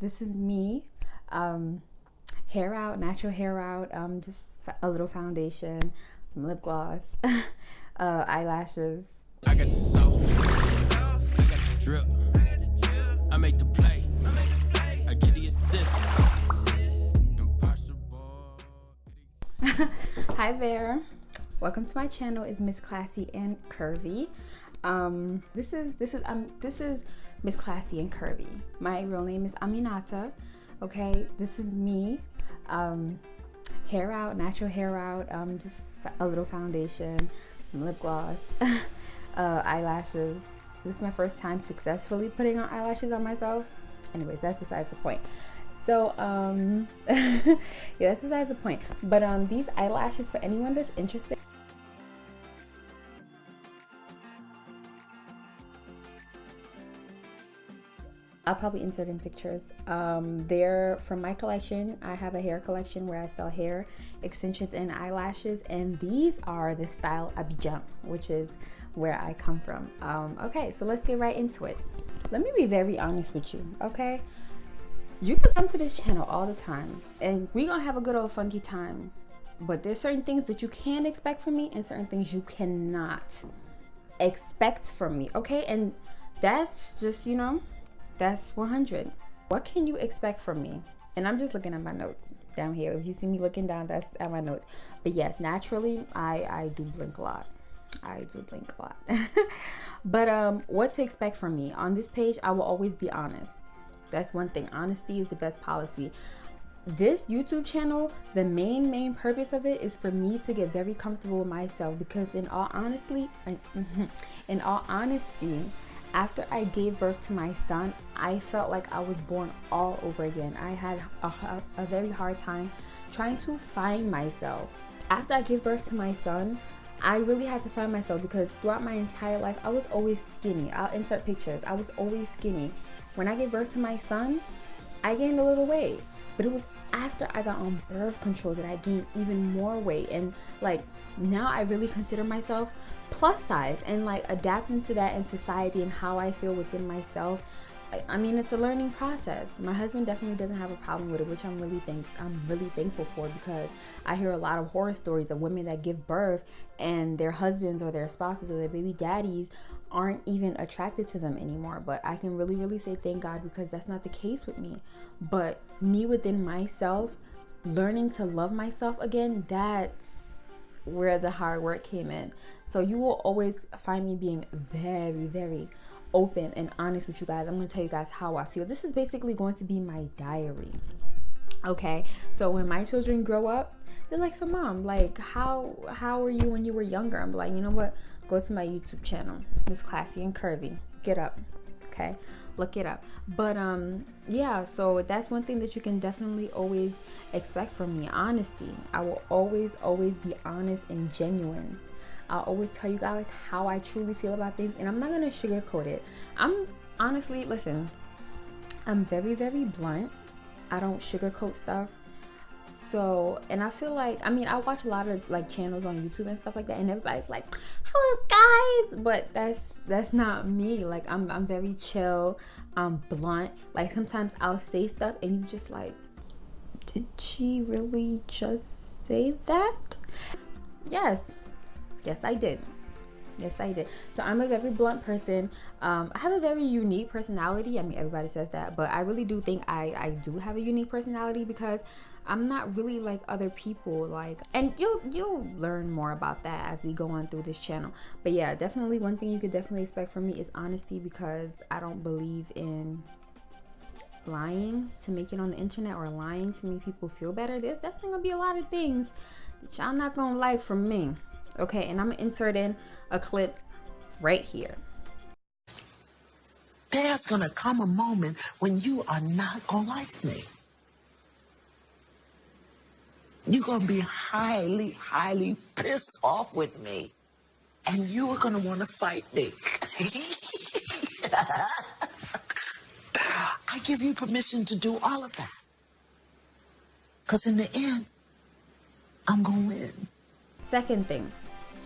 this is me. Um, hair out, natural hair out, um, just a little foundation, some lip gloss, uh, eyelashes. I got the sauce, I got the drip, I make the play, I get the assist. Hi there, welcome to my channel. Is Miss Classy and Curvy. Um, this is this is um this is Miss Classy and Curvy. My real name is Aminata. Okay, this is me. Um, hair out, natural hair out. Um, just a little foundation, some lip gloss, uh, eyelashes. This is my first time successfully putting on eyelashes on myself. Anyways, that's besides the point. So, um, yeah, that's besides the point. But um, these eyelashes, for anyone that's interested, I'll probably insert in pictures. Um, they're from my collection. I have a hair collection where I sell hair extensions and eyelashes, and these are the style Abidjan, which is where I come from. Um, okay, so let's get right into it. Let me be very honest with you, okay? You can come to this channel all the time, and we're gonna have a good old funky time. But there's certain things that you can expect from me, and certain things you cannot expect from me, okay? And that's just you know that's 100. What can you expect from me? And I'm just looking at my notes down here. If you see me looking down, that's at my notes. But yes, naturally, I, I do blink a lot. I do blink a lot. but um, what to expect from me? On this page, I will always be honest. That's one thing. Honesty is the best policy. This YouTube channel, the main, main purpose of it is for me to get very comfortable with myself because in all honestly, in all honesty, after I gave birth to my son, I felt like I was born all over again. I had a, a, very hard time trying to find myself. After I gave birth to my son, I really had to find myself because throughout my entire life, I was always skinny. I'll insert pictures. I was always skinny. When I gave birth to my son, I gained a little weight. But it was after I got on birth control that I gained even more weight. And like now I really consider myself plus size and like adapting to that in society and how I feel within myself. I, mean, it's a learning process. My husband definitely doesn't have a problem with it, which I'm really think I'm really thankful for because I hear a lot of horror stories of women that give birth and their husbands or their spouses or their baby daddies aren't even attracted to them anymore. But I can really, really say thank God because that's not the case with me. But me within myself, learning to love myself again, that's where the hard work came in. So you will always find me being very, very open and honest with you guys. I'm going to tell you guys how I feel. This is basically going to be my diary. Okay? So when my children grow up, they're like, "So mom, like how how were you when you were younger?" I'm like, "You know what? Go to my YouTube channel. Miss Classy and Curvy. Get up." Okay? look it up but um yeah so that's one thing that you can definitely always expect from me honesty i will always always be honest and genuine i'll always tell you guys how i truly feel about things and i'm not gonna sugarcoat it. I'm honestly listen i'm very very blunt. I don't sugarcoat stuff. So and i feel like i mean i watch a lot of like channels on youtube and stuff like that and everybody's like hello guys! But that's that's not me. Like i'm, I'm very chill. I'm blunt. Like sometimes i'll say stuff and you just like did she really just say that? Yes yes i did. Yes i did. So i'm a very blunt person. Um, i have a very unique personality. I mean everybody says that but i really do think i i do have a unique personality because I'm not really like other people like and you'll you'll learn more about that as we go on through this channel. But yeah definitely one thing you could definitely expect from me is honesty because I don't believe in lying to make it on the internet or lying to make people feel better. There's definitely gonna be a lot of things that y'all not gonna like from me okay and I'm gonna insert in a clip right here there's gonna come a moment when you are not gonna like me you're to be highly, highly pissed off with me. And you are going to want to fight me. I give you permission to do all of that. Because in the end, I'm to win. Second thing.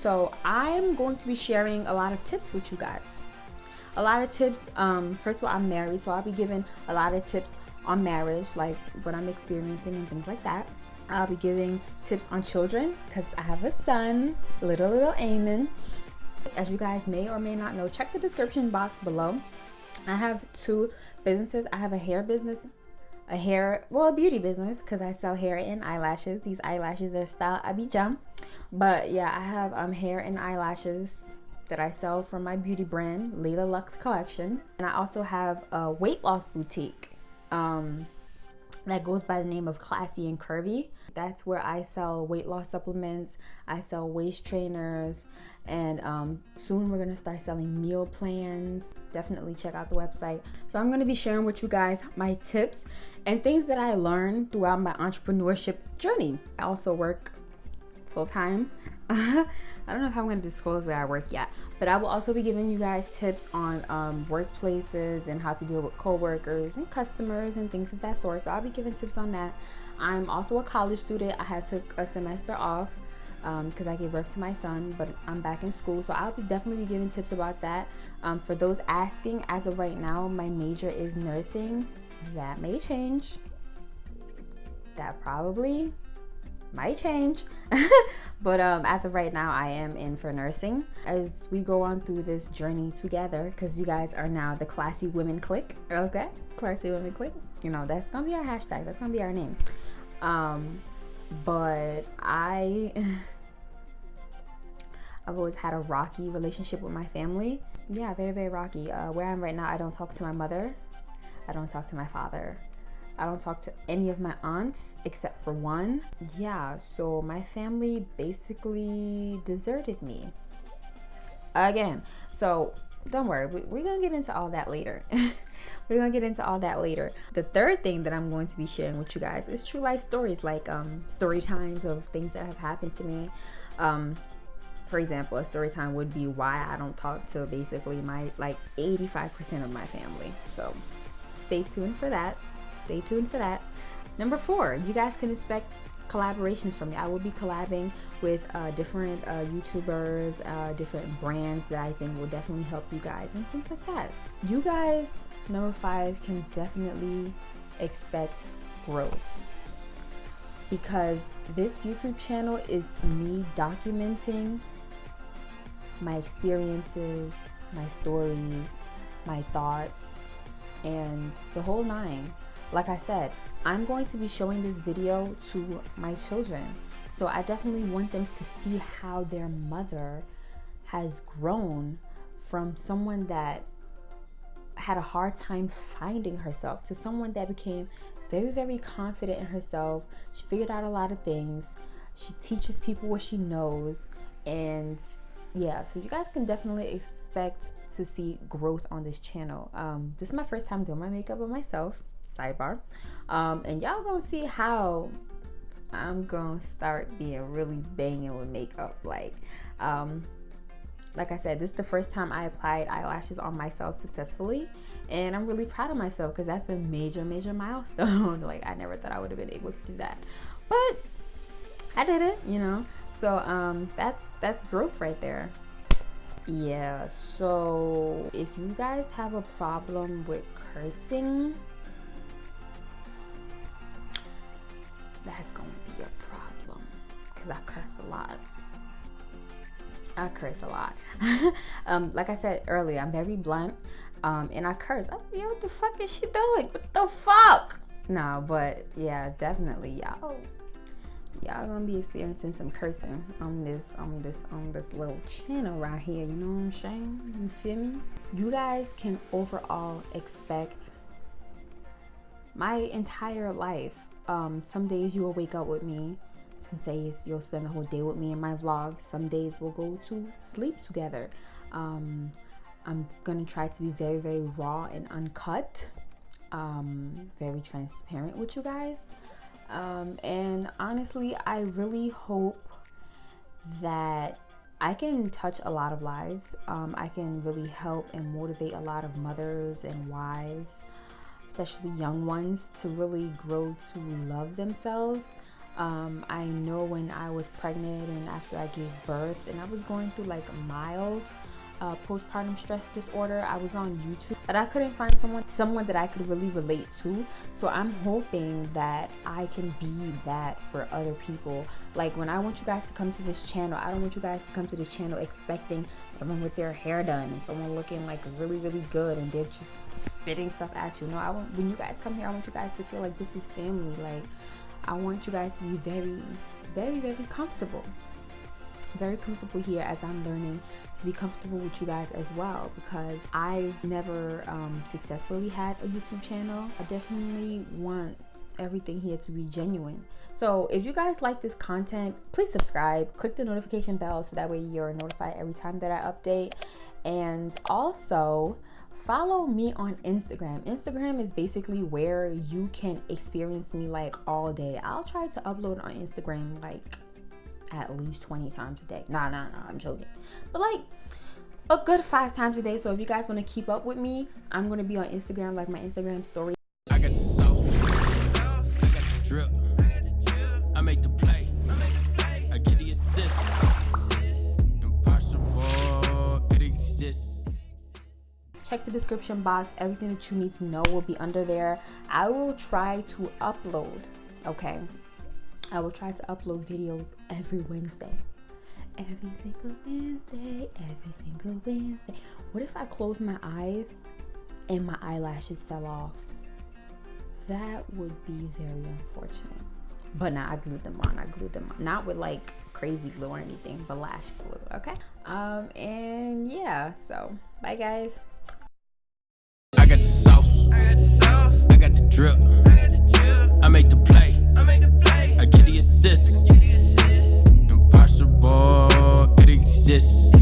So I'm going to be sharing a lot of tips with you guys. A lot of tips. Um, first of all, I'm married, so I'll be giving a lot of tips on marriage, like what I'm experiencing and things like that. I'll be giving tips on children because I have a son, little little Eamon. As you guys may or may not know, check the description box below. I have two businesses. I have a hair business, a hair, well, a beauty business because I sell hair and eyelashes. These eyelashes are style Abidjan. But yeah, I have um, hair and eyelashes that I sell from my beauty brand, Layla Lux Collection. And I also have a weight loss boutique um, that goes by the name of Classy and Curvy. That's where I sell weight loss supplements, I sell waist trainers, and um, soon we're gonna start selling meal plans. Definitely check out the website. So I'm gonna be sharing with you guys my tips and things that I learned throughout my entrepreneurship journey. I also work full time. I don't know if I'm to disclose where I work yet, but I will also be giving you guys tips on um, workplaces and how to deal with coworkers and customers and things of that sort. So I'll be giving tips on that. I'm also a college student. I had took a semester off because um, I gave birth to my son, but I'm back in school, so I'll be definitely be giving tips about that. Um, for those asking, as of right now, my major is nursing. That may change. That probably might change but um, as of right now i am in for nursing. As we go on through this journey together because you guys are now the classy women clique okay? Classy women clique. You know that's gonna be our hashtag. That's gonna be our name. Um, but i i've always had a rocky relationship with my family. Yeah very very rocky. Uh, where i'm right now i don't talk to my mother. I don't talk to my father I don't talk to any of my aunts except for one. Yeah, so my family basically deserted me. Again, so don't worry, we're gonna get into all that later. we're gonna get into all that later. The third thing that I'm going to be sharing with you guys is true life stories, like um, story times of things that have happened to me. Um, for example, a story time would be why I don't talk to basically my like 85% of my family. So stay tuned for that stay tuned for that. Number four, you guys can expect collaborations from me. I will be collabing with uh, different uh, YouTubers, uh, different brands that I think will definitely help you guys and things like that. You guys, number five, can definitely expect growth because this YouTube channel is me documenting my experiences, my stories, my thoughts, and the whole nine like I said, I'm going to be showing this video to my children. So I definitely want them to see how their mother has grown from someone that had a hard time finding herself to someone that became very, very confident in herself. She figured out a lot of things. She teaches people what she knows. And yeah, so you guys can definitely expect to see growth on this channel. Um, this is my first time doing my makeup on myself sidebar. Um, and y'all gonna see how i'm gonna start being really banging with makeup. Like um, like i said this is the first time i applied eyelashes on myself successfully. And i'm really proud of myself because that's a major major milestone. Like i never thought i would have been able to do that. But i did it you know? So um, that's that's growth right there yeah so if you guys have a problem with cursing that's gonna be a problem because I curse a lot. I curse a lot. um, like I said earlier, I'm very blunt, um, and I curse. I'm, yo, what the fuck is she doing? What the fuck? Nah, but yeah, definitely, y'all. Y'all gonna be experiencing some cursing on this, on this, on this little channel right here. You know what I'm saying? You feel me? You guys can overall expect my entire life um, some days you will wake up with me. Some days you'll spend the whole day with me in my vlogs. Some days we'll go to sleep together. Um, I'm gonna try to be very, very raw and uncut, um, very transparent with you guys. Um, and honestly, I really hope that I can touch a lot of lives. Um, I can really help and motivate a lot of mothers and wives especially young ones, to really grow to love themselves. Um, I know when I was pregnant and after I gave birth, and I was going through like mild uh, postpartum stress disorder. I was on YouTube, but I couldn't find someone someone that I could really relate to. So I'm hoping that I can be that for other people. Like when I want you guys to come to this channel, I don't want you guys to come to this channel expecting someone with their hair done and someone looking like really really good and they're just spitting stuff at you. No, I want when you guys come here, I want you guys to feel like this is family. Like I want you guys to be very very very comfortable very comfortable here as I'm learning to be comfortable with you guys as well because I've never um, successfully had a YouTube channel. I definitely want everything here to be genuine. So if you guys like this content, please subscribe, click the notification bell so that way you're notified every time that I update. And also, follow me on Instagram. Instagram is basically where you can experience me like all day. I'll try to upload on Instagram like at least 20 times a day. Nah, nah, nah, I'm joking. But like a good five times a day. So if you guys want to keep up with me, I'm going to be on Instagram, like my Instagram story. I got the sauce. I got the drip. I make the play. I get the assist. Impossible. It exists. Check the description box. Everything that you need to know will be under there. I will try to upload, okay? I will try to upload videos every Wednesday. Every single Wednesday, every single Wednesday. What if I closed my eyes and my eyelashes fell off? That would be very unfortunate. But now I glued them on. I glued them on. Not with like crazy glue or anything, but lash glue, okay? Um, and yeah, so bye guys. I got the sauce. I got the sauce. I got the drip exists. Impossible, it exists.